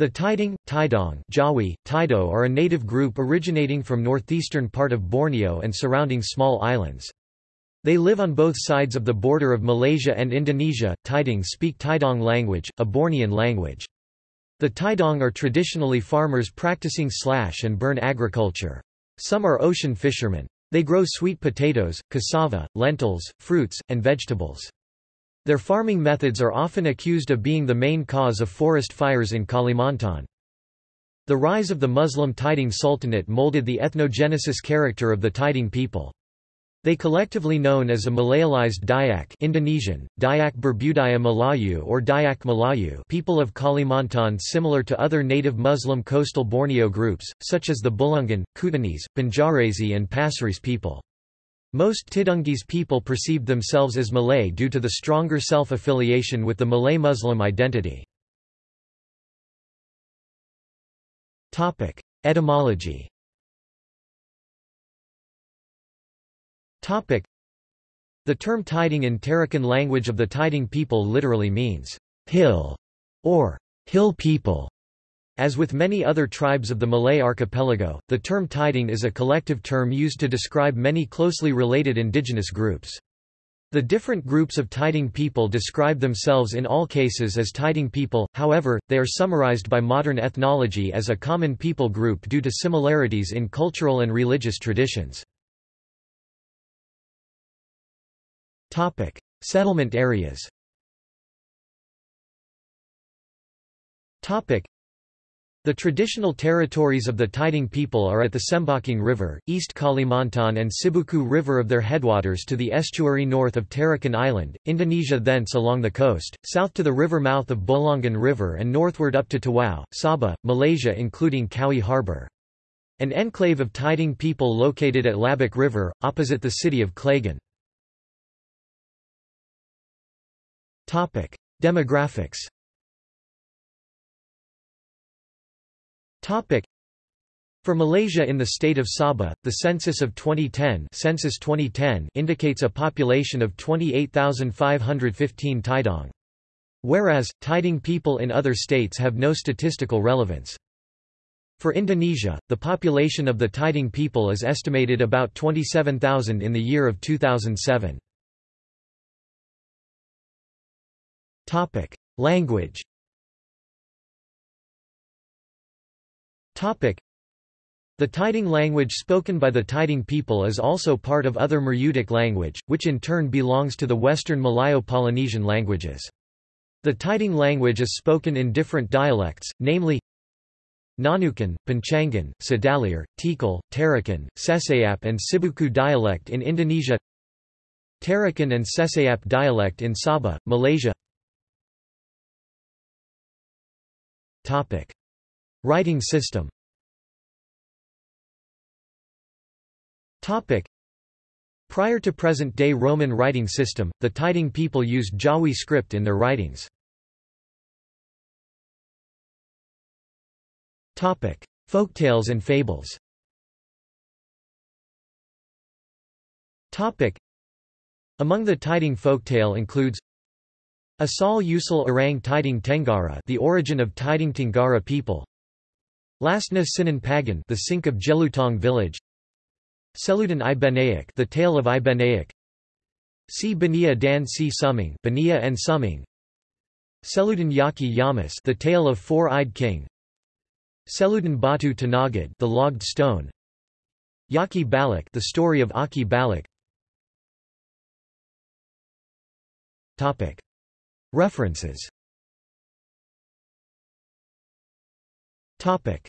The Tidung, Tidong Jawi, Tido are a native group originating from northeastern part of Borneo and surrounding small islands. They live on both sides of the border of Malaysia and Indonesia. Tidung speak Tidong language, a Bornean language. The Tidong are traditionally farmers practicing slash and burn agriculture. Some are ocean fishermen. They grow sweet potatoes, cassava, lentils, fruits, and vegetables. Their farming methods are often accused of being the main cause of forest fires in Kalimantan. The rise of the Muslim Tidung Sultanate molded the ethnogenesis character of the Tidung people. They collectively known as a Malayalized Dayak Indonesian, Dayak Berbudaya Melayu or Dayak Melayu people of Kalimantan similar to other native Muslim coastal Borneo groups, such as the Bulungan, Kutainese, Banjarese and Pasirese people. Most Tidungese people perceived themselves as Malay due to the stronger self-affiliation with the Malay Muslim identity. Etymology The term Tidung in Tarakan language of the Tidung people literally means, hill, or hill people. As with many other tribes of the Malay archipelago, the term Tidung is a collective term used to describe many closely related indigenous groups. The different groups of Tidung people describe themselves in all cases as Tidung people, however, they are summarized by modern ethnology as a common people group due to similarities in cultural and religious traditions. Settlement areas the traditional territories of the Tidung people are at the Sembakung River, East Kalimantan and Sibuku River of their headwaters to the estuary north of Tarakan Island, Indonesia thence along the coast, south to the river mouth of Bolongan River and northward up to Tawau, Sabah, Malaysia including Cowie Harbour. An enclave of Tidung people located at Labuk River, opposite the city of Klagan. Demographics For Malaysia in the state of Sabah, the census of 2010, census 2010 indicates a population of 28,515 Tidong. Whereas, Tidung people in other states have no statistical relevance. For Indonesia, the population of the Tidung people is estimated about 27,000 in the year of 2007. Language The Tidung language spoken by the Tidung people is also part of other Murutic language, which in turn belongs to the Western Malayo-Polynesian languages. The Tidung language is spoken in different dialects, namely Nunukan, Panchangan, Sedalir, Tikal, Tarakan, Sesayap and Sibuku dialect in Indonesia Tarakan and Sesayap dialect in Sabah, Malaysia Writing system. Prior to present-day Roman writing system, the Tidung people used Jawi script in their writings. Folktales and fables. Among the Tidung folktale includes Asal Usul Orang Tidung Tenggara the origin of Tidung Tenggara people Lastna Sinan Pagan the sink of Jelutong village. Seludan i Benayak the tale of i Benayak Si Bania dan si Summing Bania and Summing. Seludan Yaki Yamas the tale of four-eyed king. Seludan Batu Tanagad the logged stone. Yaki Balak the story of Aki Balak Topic. References Topic